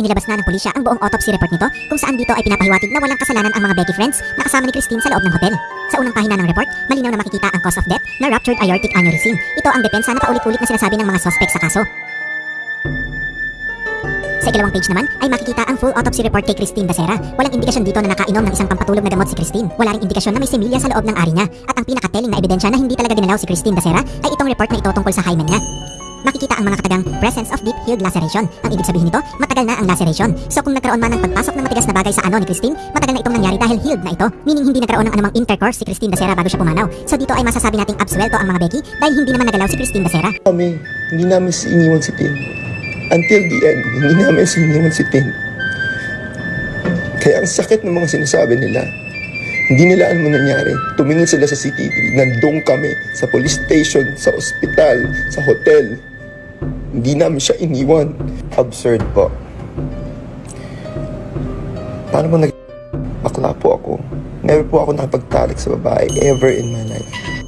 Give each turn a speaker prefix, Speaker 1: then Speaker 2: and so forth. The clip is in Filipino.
Speaker 1: inilabas na ng pulisya ang buong autopsy report nito kung saan dito ay pinapahiwatig na walang kasalanan ang mga Becky friends na kasama ni Christine sa loob ng hotel. Sa unang pahina ng report, malinaw na makikita ang cause of death na ruptured aortic aneurysm. Ito ang depensa na paulit-ulit na sinasabi ng mga suspect sa kaso. Sa ikalawang page naman ay makikita ang full autopsy report kay Christine Becerra. Walang indikasyon dito na nakainom ng isang pampatulog na gamot si Christine. Wala ring indikasyon na may similya sa loob ng ari niya. At ang pinakateling na ebidensya na hindi talaga dinalaw si Christine Becerra ay itong report na ito tungkol sa hymen niya. Makikita ang mga katagang presence of deep healed laceration. Ang ibig sabihin nito, matagal na ang laceration. So kung nagkaroon man ng pagpasok ng matigas na bagay sa ano ni Christine, matagal na itong nangyari dahil healed na ito. Meaning hindi nagkaroon ng anumang intercourse si Christine Becerra bago siya pumanaw. So dito ay masasabi nating absuelto ang mga Becky dahil hindi naman nagalaw si Christine Becerra.
Speaker 2: kami, hindi namin si iniwan si Tin. Until the end, hindi namin si iniwan si Tin. Kaya ang sakit ng mga sinasabi nila, hindi nila alam ang nangyari. Tumingin sila sa CCTV, nandun kami, sa police station, sa ospital, sa hotel. Hindi namin siya iniwan. Absurd po. Paano mo nag... Bakla po ako. Never po ako nakipagtalik sa babae ever in my life.